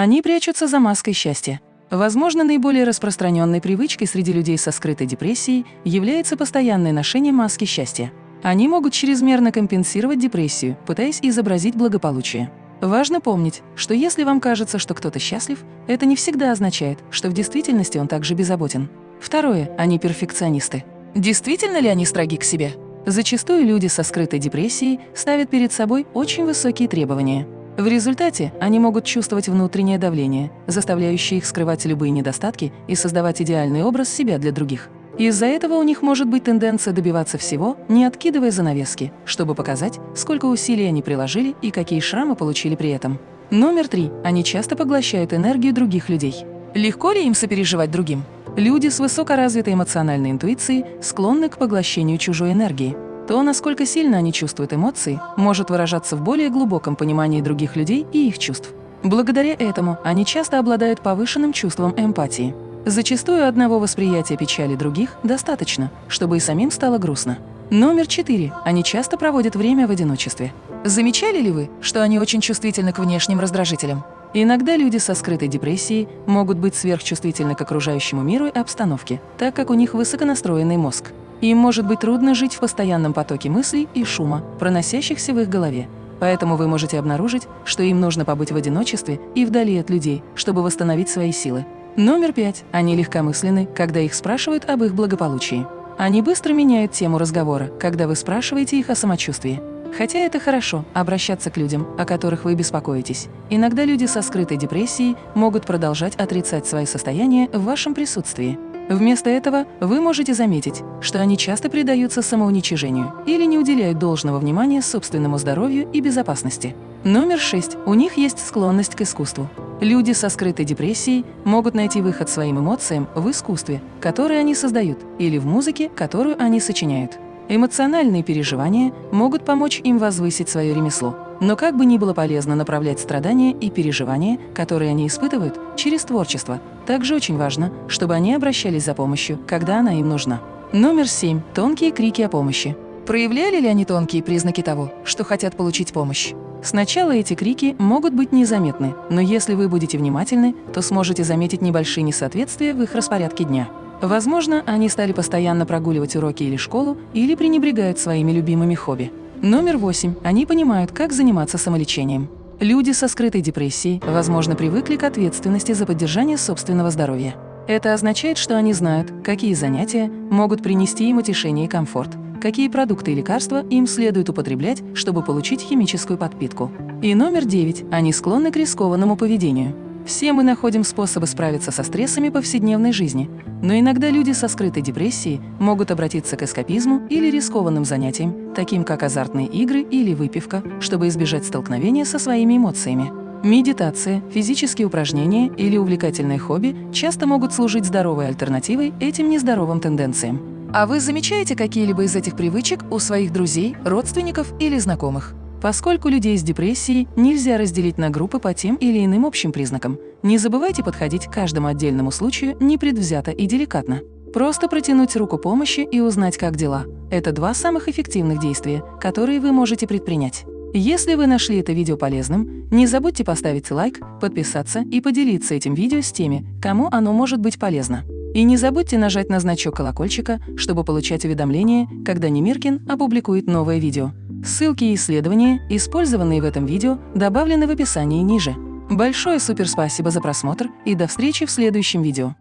Они прячутся за маской счастья. Возможно, наиболее распространенной привычкой среди людей со скрытой депрессией является постоянное ношение маски счастья. Они могут чрезмерно компенсировать депрессию, пытаясь изобразить благополучие. Важно помнить, что если вам кажется, что кто-то счастлив, это не всегда означает, что в действительности он также беззаботен. Второе. Они перфекционисты. Действительно ли они строги к себе? Зачастую люди со скрытой депрессией ставят перед собой очень высокие требования. В результате они могут чувствовать внутреннее давление, заставляющее их скрывать любые недостатки и создавать идеальный образ себя для других. Из-за этого у них может быть тенденция добиваться всего, не откидывая занавески, чтобы показать, сколько усилий они приложили и какие шрамы получили при этом. Номер три. Они часто поглощают энергию других людей. Легко ли им сопереживать другим? Люди с высокоразвитой эмоциональной интуицией склонны к поглощению чужой энергии. То, насколько сильно они чувствуют эмоции, может выражаться в более глубоком понимании других людей и их чувств. Благодаря этому они часто обладают повышенным чувством эмпатии. Зачастую одного восприятия печали других достаточно, чтобы и самим стало грустно. Номер четыре. Они часто проводят время в одиночестве. Замечали ли вы, что они очень чувствительны к внешним раздражителям? Иногда люди со скрытой депрессией могут быть сверхчувствительны к окружающему миру и обстановке, так как у них высоконастроенный мозг. Им может быть трудно жить в постоянном потоке мыслей и шума, проносящихся в их голове. Поэтому вы можете обнаружить, что им нужно побыть в одиночестве и вдали от людей, чтобы восстановить свои силы. Номер пять. Они легкомысленны, когда их спрашивают об их благополучии. Они быстро меняют тему разговора, когда вы спрашиваете их о самочувствии. Хотя это хорошо – обращаться к людям, о которых вы беспокоитесь. Иногда люди со скрытой депрессией могут продолжать отрицать свои состояния в вашем присутствии. Вместо этого вы можете заметить, что они часто предаются самоуничижению или не уделяют должного внимания собственному здоровью и безопасности. Номер шесть. У них есть склонность к искусству. Люди со скрытой депрессией могут найти выход своим эмоциям в искусстве, которое они создают, или в музыке, которую они сочиняют. Эмоциональные переживания могут помочь им возвысить свое ремесло. Но как бы ни было полезно направлять страдания и переживания, которые они испытывают, через творчество, также очень важно, чтобы они обращались за помощью, когда она им нужна. Номер семь. Тонкие крики о помощи. Проявляли ли они тонкие признаки того, что хотят получить помощь? Сначала эти крики могут быть незаметны, но если вы будете внимательны, то сможете заметить небольшие несоответствия в их распорядке дня. Возможно, они стали постоянно прогуливать уроки или школу, или пренебрегают своими любимыми хобби. Номер восемь. Они понимают, как заниматься самолечением. Люди со скрытой депрессией, возможно, привыкли к ответственности за поддержание собственного здоровья. Это означает, что они знают, какие занятия могут принести им утешение и комфорт, какие продукты и лекарства им следует употреблять, чтобы получить химическую подпитку. И номер девять. Они склонны к рискованному поведению. Все мы находим способы справиться со стрессами повседневной жизни, но иногда люди со скрытой депрессией могут обратиться к эскапизму или рискованным занятиям, таким как азартные игры или выпивка, чтобы избежать столкновения со своими эмоциями. Медитация, физические упражнения или увлекательные хобби часто могут служить здоровой альтернативой этим нездоровым тенденциям. А вы замечаете какие-либо из этих привычек у своих друзей, родственников или знакомых? Поскольку людей с депрессией нельзя разделить на группы по тем или иным общим признакам, не забывайте подходить к каждому отдельному случаю непредвзято и деликатно. Просто протянуть руку помощи и узнать, как дела – это два самых эффективных действия, которые вы можете предпринять. Если вы нашли это видео полезным, не забудьте поставить лайк, подписаться и поделиться этим видео с теми, кому оно может быть полезно. И не забудьте нажать на значок колокольчика, чтобы получать уведомления, когда Немиркин опубликует новое видео. Ссылки и исследования, использованные в этом видео, добавлены в описании ниже. Большое суперспасибо за просмотр и до встречи в следующем видео.